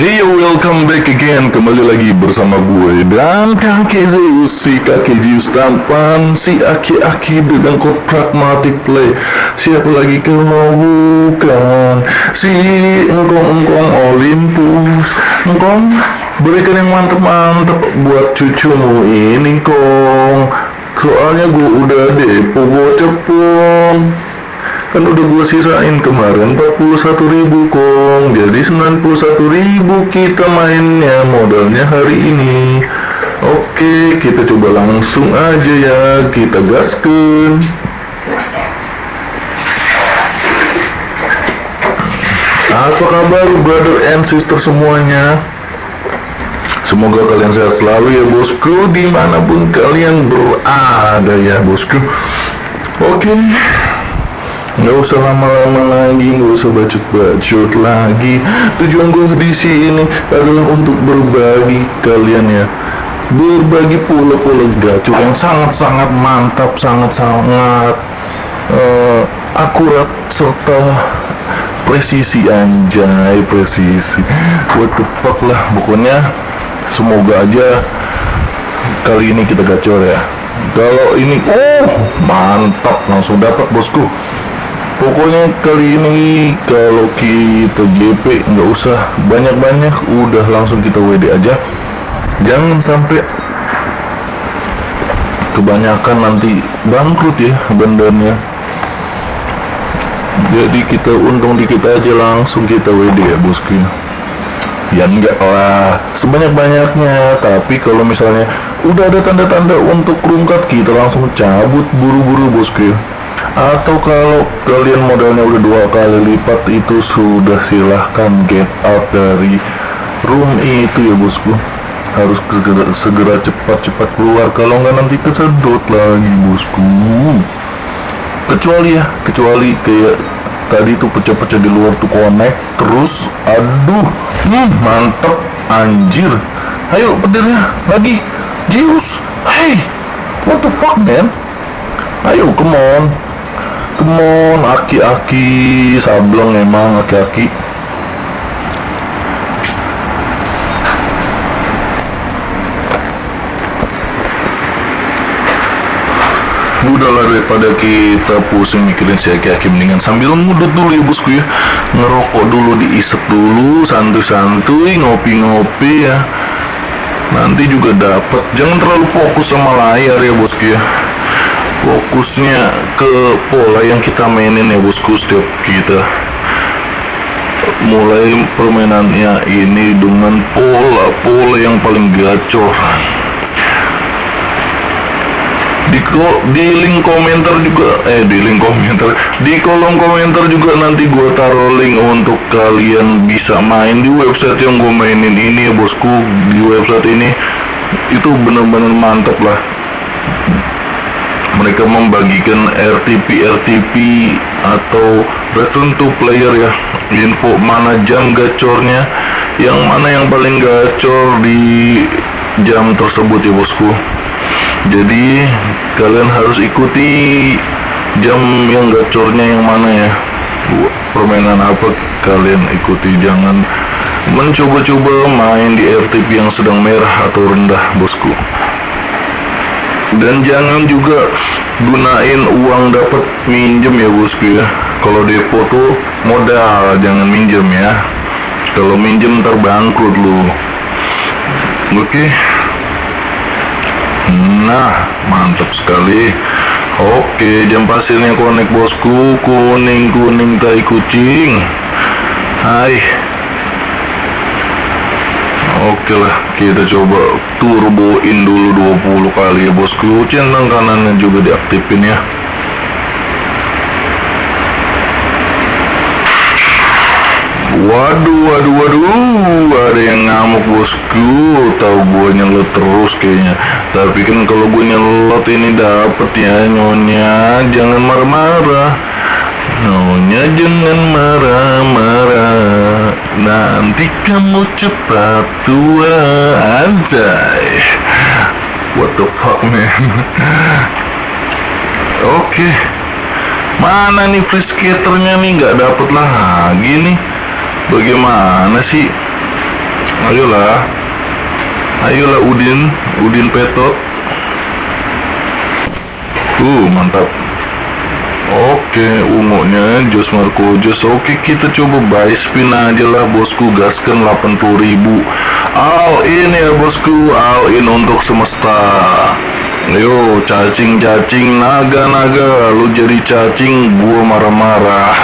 Hey welcome back again. Kembali lagi bersama gue Dan kakek Zeus Si kakek Zeus tampan Si aki-aki dengan kod pragmatic play. Siapa lagi kalau bukan? Si engkong-engkong Olympus. Engkong Berikan yang mantep-mantep Buat cucumu ini kong. Soalnya gue udah depo bocah pong kan udah gue sisain kemarin 41 ribu kong. Jadi 91 ribu kita mainnya modalnya hari ini. Oke kita coba langsung aja ya kita gaskan. Apa kabar brother and sister semuanya? Semoga kalian sehat selalu ya bosku Di mana pun kalian berada ya bosku. Oke Nggak usah lama-lama lagi, nggak usah bacot-bacot lagi. Tujuan gue di sini adalah untuk berbagi kalian ya. Berbagi pola-pola gacor yang sangat-sangat mantap, sangat-sangat uh, akurat serta presisi anjay presisi. What the fuck lah, pokoknya semoga aja kali ini kita gacor ya. Kalau ini, oh mantap langsung dapat bosku pokoknya kali ini kalau kita JP nggak usah. Banyak-banyak udah langsung kita WD aja. Jangan sampai kebanyakan nanti bangkrut ya bandarnya. Jadi kita untung dikit aja langsung kita WD ya bosku ya enggak lah. Sebanyak-banyaknya. Tapi kalau misalnya udah ada tanda-tanda untuk rungkat kita langsung cabut buru-buru bosku atau kalau kalian modalnya udah dua kali lipat itu sudah silahkan get out dari room itu ya bosku. Harus segera, segera cepat-cepat keluar. Kalau nggak nanti kesedot lagi bosku. Kecuali ya kecuali kayak tadi tuh pecah-pecah di luar tuh connect terus. Aduh hmm, mantep anjir. Ayo petirnya lagi. Zeus hey what the fuck man? Ayo come on Kemon, aki-aki, sableng emang aki-aki. udahlah daripada kita pusing mikirin si aki-aki mendingan sambil ngudut dulu ya bosku ya. Ngerokok dulu diisep dulu santuy-santuy ngopi-ngopi ya. Nanti juga dapat jangan terlalu fokus sama layar ya bosku ya fokusnya ke pola yang kita mainin ya bosku setiap kita. Mulai permainannya ini dengan pola-pola yang paling gacor. Di, di link komentar juga eh di link komentar di kolom komentar juga nanti gue taruh link untuk kalian bisa main di website yang gue mainin ini ya bosku. Di website ini itu bener-bener mantap lah mereka membagikan RTP RTP atau return to player ya. Info mana jam gacornya yang mana yang paling gacor di jam tersebut ya bosku. Jadi kalian harus ikuti jam yang gacornya yang mana ya. Permainan apa kalian ikuti. Jangan mencoba-coba main di RTP yang sedang merah atau rendah bosku dan jangan juga gunain uang dapat minjem ya bosku ya. Kalau depo tuh modal jangan minjem ya. Kalau minjem terbangkrut lu. Oke? Okay. nah mantap sekali. Oke okay, jam pasirnya konek bosku. Kuning kuning tai kucing. Hai Oke lah, kita coba turboin dulu 20 kali ya bosku. Centang kanannya juga diaktifin ya. Waduh, waduh, waduh, ada yang ngamuk bosku. Tahu gue nyelot terus kayaknya. Tapi kan kalau gue nyelot ini dapet ya nyonya. Jangan marah-marah. Nyonya jangan marah-marah. Nanti kamu cepat tua Anjay. What the fuck man? Oke. Okay. Mana nih free skaternya nih? Gak dapet lagi nih. Bagaimana sih? Ayolah. Ayolah Udin. Udin Petot uh mantap Oke, ungunya Jos Marco Jos. Oke, kita coba buy spin aja lah bosku. Gaskan 80 ribu. All in ya bosku, all in untuk semesta. Yo, cacing-cacing, naga-naga. Lu jadi cacing, gua marah-marah.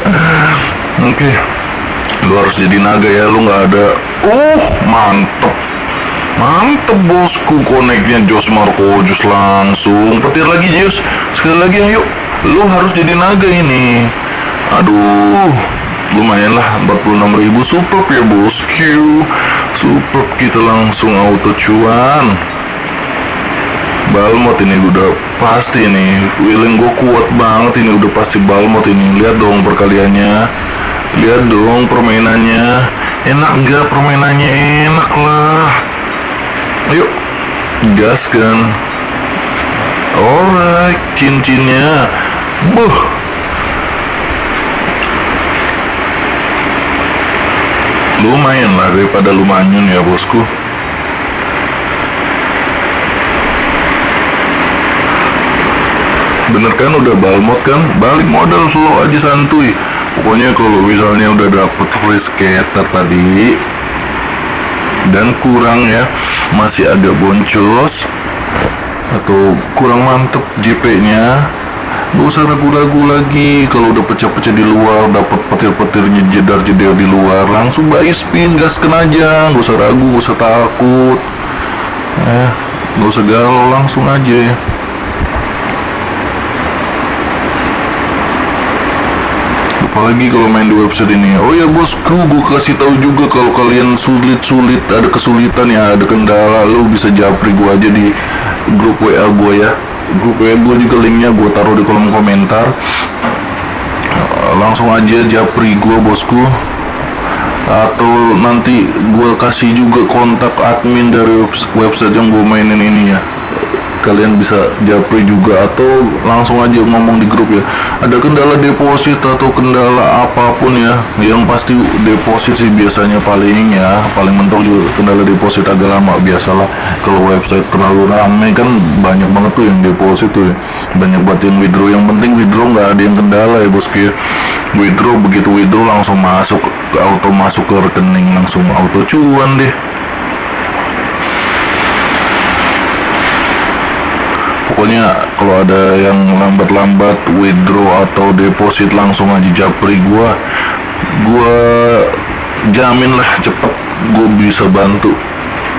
Oke. Lu harus jadi naga ya, lu nggak ada. Uh, mantep. Mantep bosku koneknya Jos Marco Jos langsung petir lagi Jos sekali lagi ayo lu harus jadi naga ini. Aduh lumayan lah 46 ribu super ya bosku super kita langsung auto cuan. Balmot ini udah pasti nih feeling gue kuat banget ini udah pasti Balmot ini. Lihat dong perkaliannya. Lihat dong permainannya. Enak gak permainannya? Enak lah. Ayo gas kan. Alright cincinnya Buh. Lumayan lah daripada lumayan ya bosku. Bener kan udah balmot kan? Balik modal slow aja santuy. Pokoknya kalau misalnya udah dapet free scatter tadi dan kurang ya, masih agak boncos atau kurang mantep JP-nya Gak usah ragu-ragu lagi. Kalau udah pecah-pecah di luar dapat petir-petirnya jedar jedar di luar langsung buy spin gaskan aja gak usah ragu gak usah takut. Eh gak usah galau langsung aja. Ya apalagi kalau main di website ini. Oh ya bosku gue kasih tahu juga kalau kalian sulit-sulit ada kesulitan ya ada kendala lu bisa japri gue aja di grup WA gue ya WA gue juga linknya gue taruh di kolom komentar. Langsung aja japri gue bosku. Atau nanti gue kasih juga kontak admin dari website yang gue mainin ini ya kalian bisa japri juga atau langsung aja ngomong di grup ya. Ada kendala deposit atau kendala apa pun ya yang pasti deposit sih biasanya paling ya paling mentok juga kendala deposit agak lama biasalah. Kalau website terlalu ramai kan banyak banget tuh yang deposit tuh ya. banyak banget yang withdraw yang penting withdraw nggak ada yang kendala ya bosku ya. Withdraw begitu withdraw langsung masuk auto masuk ke rekening langsung auto cuan deh pokoknya kalau ada yang lambat-lambat withdraw atau deposit langsung aja japri gua gua jamin lah cepet gue bisa bantu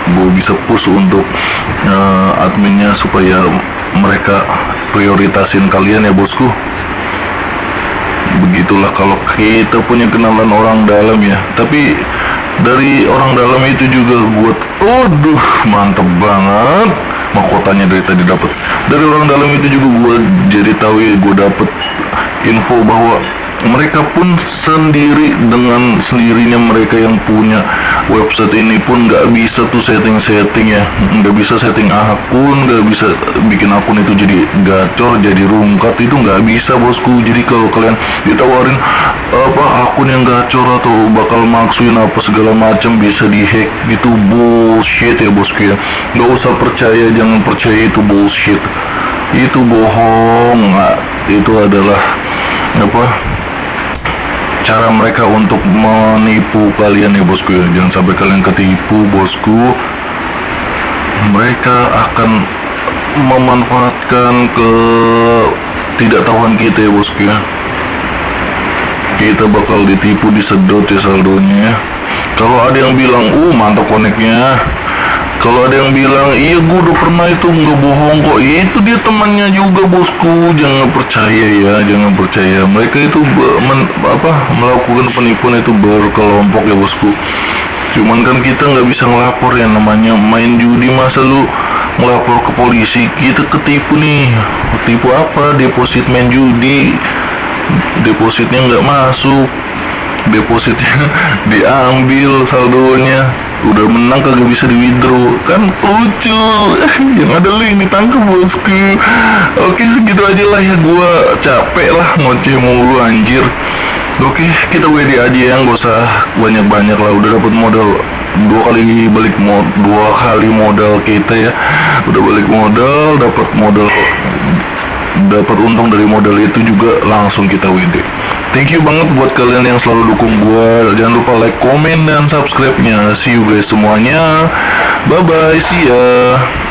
gue bisa push untuk uh, adminnya supaya mereka prioritasin kalian ya bosku. Begitulah kalau kita punya kenalan orang dalam ya. Tapi dari orang dalam itu juga buat aduh mantep banget mahkotanya dari tadi dapat dari orang dalam itu juga gue jadi tahu ya gue dapet info bahwa mereka pun sendiri dengan sendirinya mereka yang punya website ini pun nggak bisa tuh setting-setting ya. Nggak bisa setting akun nggak bisa bikin akun itu jadi gacor jadi rungkat. Itu nggak bisa bosku. Jadi kalau kalian ditawarin apa akun yang gacor atau bakal maksuin apa segala macam bisa dihack gitu. Bullshit ya bosku ya. Nggak usah percaya jangan percaya itu bullshit. Itu bohong itu adalah apa cara mereka untuk menipu kalian ya bosku ya. Jangan sampai kalian ketipu bosku. Mereka akan memanfaatkan ke tidak tahuan kita ya bosku ya. Kita bakal ditipu disedot ya saldonya. Kalau ada yang bilang uh mantap koneknya kalau ada yang bilang iya gue udah pernah itu nggak bohong kok. Ya, itu dia temannya juga bosku. Jangan percaya ya jangan percaya. Mereka itu men, apa melakukan penipuan itu berkelompok ya bosku. Cuman kan kita nggak bisa ngelapor ya namanya main judi. Masa lu ngelapor ke polisi? Kita ketipu nih. Ketipu apa? Deposit main judi. Depositnya nggak masuk. Depositnya diambil saldonya udah menang kagak bisa di withdraw. Kan lucu. Yang ada lu ini tangkap bosku. Oke segitu aja lah ya. Gua capek lah ngoceh mulu anjir. Oke kita WD aja ya. Nggak usah banyak-banyak lah. Udah dapat modal dua kali balik mod dua kali modal kita ya. Udah balik modal dapat modal dapat untung dari modal itu juga langsung kita WD thank you banget buat kalian yang selalu dukung gua. Jangan lupa like komen dan subscribe nya see you guys semuanya. Bye bye see ya